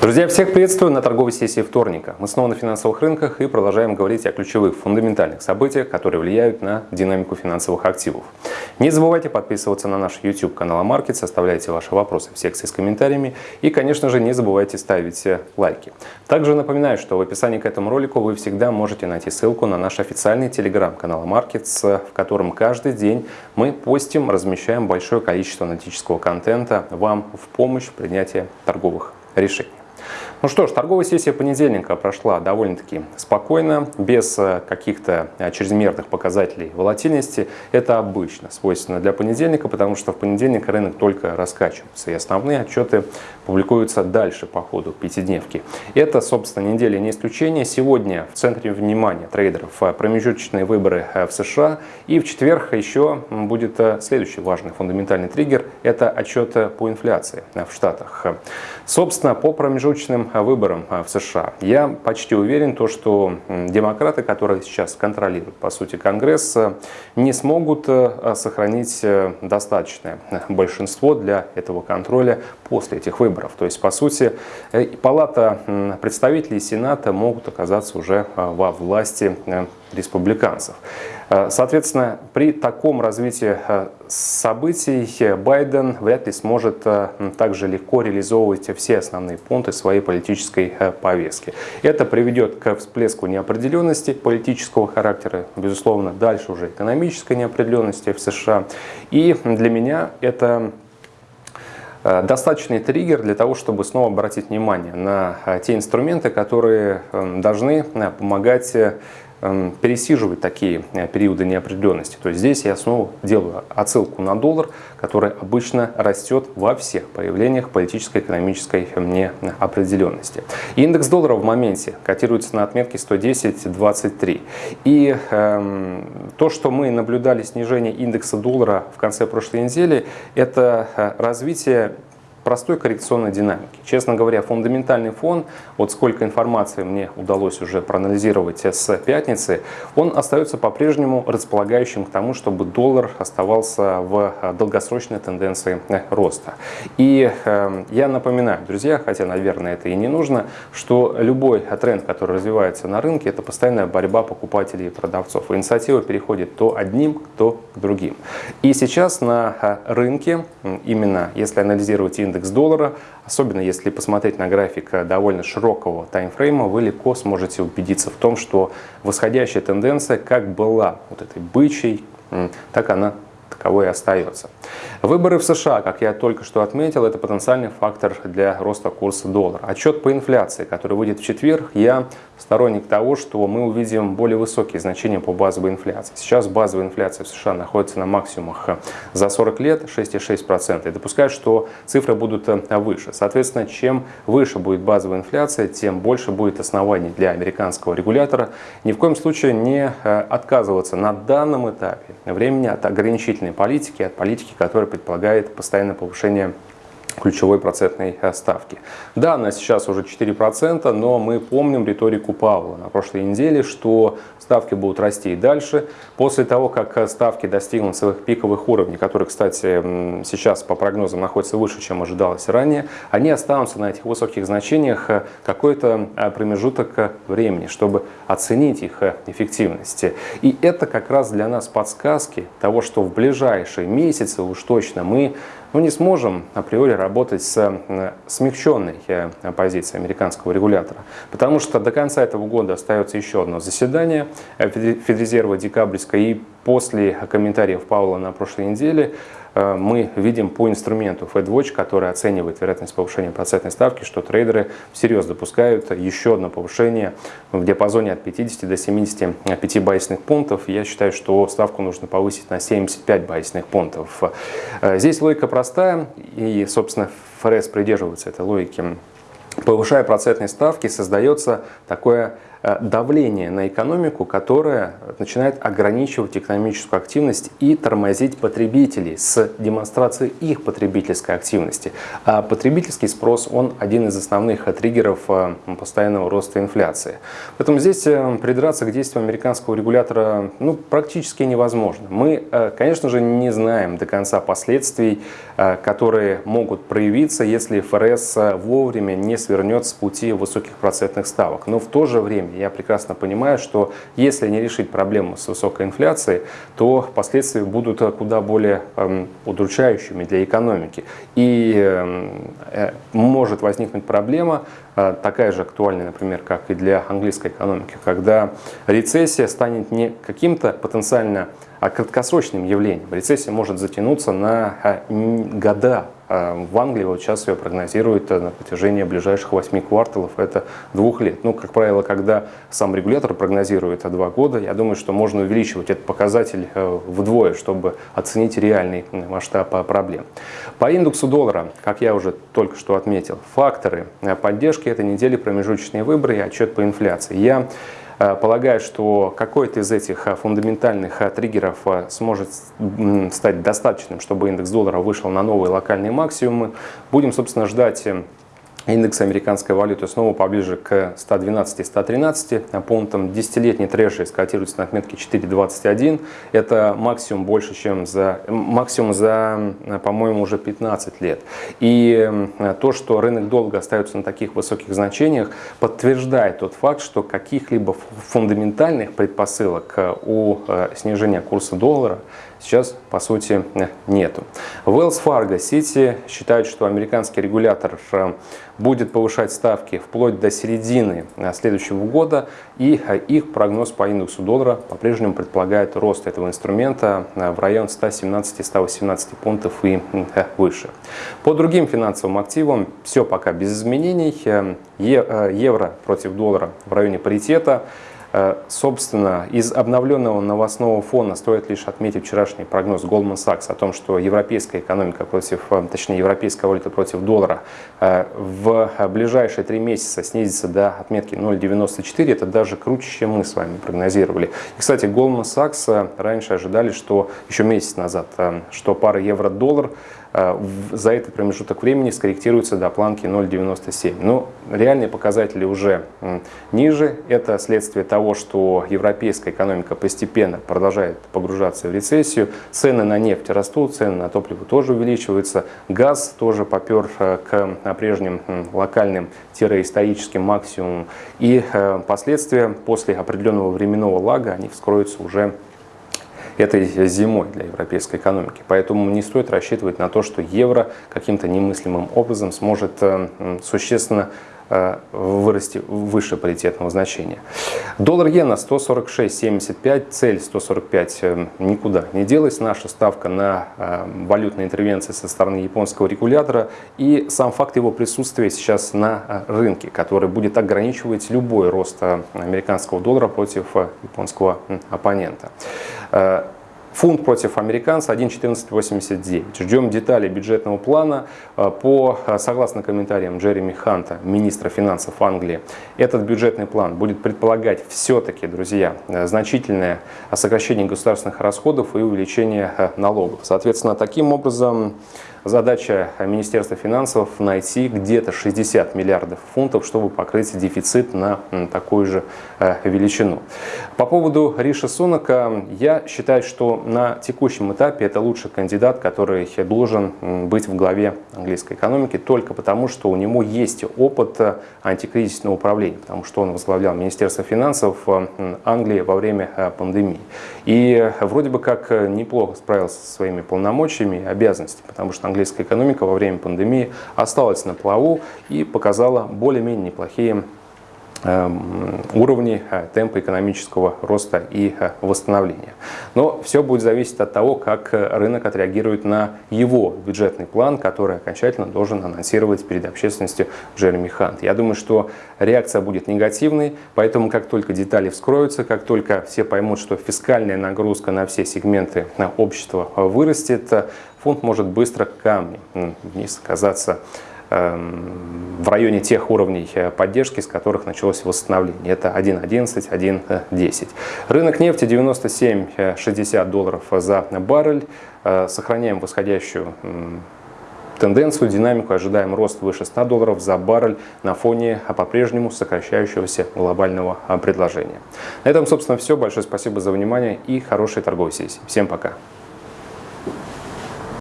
Друзья, всех приветствую на торговой сессии вторника. Мы снова на финансовых рынках и продолжаем говорить о ключевых фундаментальных событиях, которые влияют на динамику финансовых активов. Не забывайте подписываться на наш YouTube канал Амаркет, оставляйте ваши вопросы в секции с комментариями и, конечно же, не забывайте ставить лайки. Также напоминаю, что в описании к этому ролику вы всегда можете найти ссылку на наш официальный телеграм-канал Markets, в котором каждый день мы постим, размещаем большое количество аналитического контента вам в помощь в принятии торговых решений. Ну что ж, торговая сессия понедельника прошла довольно-таки спокойно, без э, каких-то э, чрезмерных показателей волатильности. Это обычно свойственно для понедельника, потому что в понедельник рынок только раскачивается, и основные отчеты публикуются дальше по ходу пятидневки. Это, собственно, неделя не исключение. Сегодня в центре внимания трейдеров э, промежуточные выборы в США, и в четверг еще будет следующий важный фундаментальный триггер – это отчет по инфляции в Штатах. Собственно, по промежуточным выборам а, в США. Я почти уверен, то, что демократы, которые сейчас контролируют, по сути, Конгресс, э, не смогут э, сохранить э, достаточное большинство для этого контроля после этих выборов. То есть, по сути, Палата представителей Сената могут оказаться уже во власти республиканцев. Э, соответственно, при таком развитии э, событий Байден вряд ли сможет э, также легко реализовывать все основные пункты своей политической повестки. Это приведет к всплеску неопределенности политического характера, безусловно, дальше уже экономической неопределенности в США. И для меня это достаточный триггер для того, чтобы снова обратить внимание на те инструменты, которые должны помогать пересиживать такие э, периоды неопределенности. То есть здесь я снова делаю отсылку на доллар, который обычно растет во всех проявлениях политической экономической неопределенности. Индекс доллара в моменте котируется на отметке 110.23. И э, то, что мы наблюдали снижение индекса доллара в конце прошлой недели, это э, развитие простой коррекционной динамики. Честно говоря, фундаментальный фон, вот сколько информации мне удалось уже проанализировать с пятницы, он остается по-прежнему располагающим к тому, чтобы доллар оставался в долгосрочной тенденции роста. И э, я напоминаю, друзья, хотя, наверное, это и не нужно, что любой тренд, который развивается на рынке, это постоянная борьба покупателей и продавцов. Инициатива переходит то одним, то к другим. И сейчас на э, рынке, именно если анализировать индекс индекс доллара, особенно если посмотреть на график довольно широкого таймфрейма, вы легко сможете убедиться в том, что восходящая тенденция как была вот этой бычьей, так она таковой и остается. Выборы в США, как я только что отметил, это потенциальный фактор для роста курса доллара. Отчет по инфляции, который выйдет в четверг, я сторонник того, что мы увидим более высокие значения по базовой инфляции. Сейчас базовая инфляция в США находится на максимумах за 40 лет 6,6%. И допускаю, что цифры будут э, выше. Соответственно, чем выше будет базовая инфляция, тем больше будет оснований для американского регулятора ни в коем случае не э, отказываться на данном этапе времени от ограничительной политики, от политики, которая предполагает постоянное повышение ключевой процентной э, ставки. Да, она сейчас уже 4%, но мы помним риторику Павла на прошлой неделе, что ставки будут расти и дальше. После того, как э, ставки достигнут своих пиковых уровней, которые, кстати, сейчас по прогнозам находятся выше, чем ожидалось ранее, они останутся на этих высоких значениях э, какой-то промежуток времени, чтобы оценить их эффективность. И это как раз для нас подсказки того, что в ближайшие месяцы уж точно мы мы не сможем априори работать с э, смягченной э, позицией американского регулятора, потому что до конца этого года остается еще одно заседание э, Федрезерва декабрьское, и после комментариев Паула на прошлой неделе мы видим по инструменту FedWatch, который оценивает вероятность повышения процентной ставки, что трейдеры всерьез допускают еще одно повышение в диапазоне от 50 до 75 байсных пунктов. Я считаю, что ставку нужно повысить на 75 байсных пунктов. Э, здесь логика простая, и, собственно, ФРС придерживается этой логики. Повышая процентные ставки, создается такое Э, давление на экономику, которое начинает ограничивать экономическую активность и тормозить потребителей с демонстрацией их потребительской активности. А потребительский спрос, он один из основных триггеров э, постоянного роста инфляции. Поэтому здесь э, придраться к действиям американского регулятора ну, практически невозможно. Мы, конечно же, не знаем до конца последствий, которые могут проявиться, если ФРС вовремя не свернет с пути высоких процентных ставок. Но в то же время я прекрасно понимаю, что если не решить проблему с высокой инфляцией, то последствия будут куда более эм, удручающими для экономики. И эм, э, может возникнуть проблема, э, такая же актуальная, например, как и для английской экономики, когда рецессия станет не каким-то потенциально а краткосрочным явлением. Рецессия может затянуться на э, года, а в Англии вот сейчас ее прогнозируют на протяжении ближайших 8 кварталов, это двух лет. Ну, как правило, когда сам регулятор прогнозирует два года, я думаю, что можно увеличивать этот показатель э, вдвое, чтобы оценить реальный масштаб э, проблем. По индексу доллара, как я уже только что отметил, факторы э, поддержки этой недели промежуточные выборы и отчет по инфляции. Я Э, полагаю, что какой-то из этих э, фундаментальных э, триггеров сможет стать достаточным, чтобы индекс доллара вышел на новые локальные максимумы. Будем, собственно, ждать Индекс американской валюты снова поближе к 112-113 пунктам. Десятилетний трэши скотируется на отметке 4.21. Это максимум больше, чем за, максимум за, по-моему, уже 15 лет. И то, что рынок долго остается на таких высоких значениях, подтверждает тот факт, что каких-либо фундаментальных предпосылок у э, снижения курса доллара сейчас, по сути, нету. Wells Fargo City считают, что американский регулятор э, будет повышать ставки вплоть до середины э, следующего года, и э, их прогноз по индексу доллара по-прежнему предполагает рост этого инструмента в район 117-118 пунктов и выше. По другим финансовым активам все пока без изменений. Евро против доллара в районе паритета. Э, собственно, из обновленного новостного фона стоит лишь отметить вчерашний прогноз Goldman Sachs о том, что европейская экономика против, э, точнее, европейская валюта против доллара э, в ближайшие три месяца снизится до отметки 0,94. Это даже круче, чем мы с вами прогнозировали. И, кстати, Goldman Sachs раньше ожидали, что еще месяц назад, что пара евро-доллар за этот промежуток времени скорректируется до планки 0,97. Но реальные показатели уже ниже. Это следствие того, что европейская экономика постепенно продолжает погружаться в рецессию. Цены на нефть растут, цены на топливо тоже увеличиваются. Газ тоже попер э, к прежним локальным-историческим максимумам. И э, последствия после определенного временного лага, они вскроются уже этой зимой для европейской экономики. Поэтому не стоит рассчитывать на то, что евро каким-то немыслимым образом сможет э, существенно вырасти выше паритетного значения. Доллар-иена 146.75, цель 145 э, никуда не делась. Наша ставка на валютные интервенции со стороны японского регулятора и сам факт его присутствия сейчас на рынке, который будет ограничивать любой рост американского доллара против японского оппонента. Э, фунт против американца 1.1489. Ждем детали бюджетного плана. Э, по, э, согласно комментариям Джереми Ханта, министра финансов Англии, этот бюджетный план будет предполагать все-таки, друзья, значительное сокращение государственных расходов и увеличение налогов. Соответственно, таким образом Задача Министерства финансов найти где-то 60 миллиардов фунтов, чтобы покрыть дефицит на такую же э, величину. По поводу Риша Сунака, я считаю, что на текущем этапе это лучший кандидат, который должен быть в главе английской экономики, только потому, что у него есть опыт э, антикризисного управления, потому что он возглавлял Министерство финансов э, Англии во время пандемии. И вроде бы как неплохо справился со своими полномочиями и обязанностями, потому что английская экономика во время пандемии осталась на плаву и показала более-менее неплохие уровни э, темпа экономического роста и э, восстановления. Но все будет зависеть от того, как э, рынок отреагирует на его бюджетный план, который окончательно должен анонсировать перед общественностью Джереми Хант. Я думаю, что реакция будет негативной, поэтому как только детали вскроются, как только все поймут, что фискальная нагрузка на все сегменты общества вырастет, фунт может быстро камнем вниз оказаться в районе тех уровней поддержки, с которых началось восстановление. Это 1.11, 1.10. Рынок нефти 97,60 долларов за баррель. Сохраняем восходящую тенденцию, динамику, ожидаем рост выше 100 долларов за баррель на фоне по-прежнему сокращающегося глобального предложения. На этом, собственно, все. Большое спасибо за внимание и хорошей торговой сессии. Всем пока!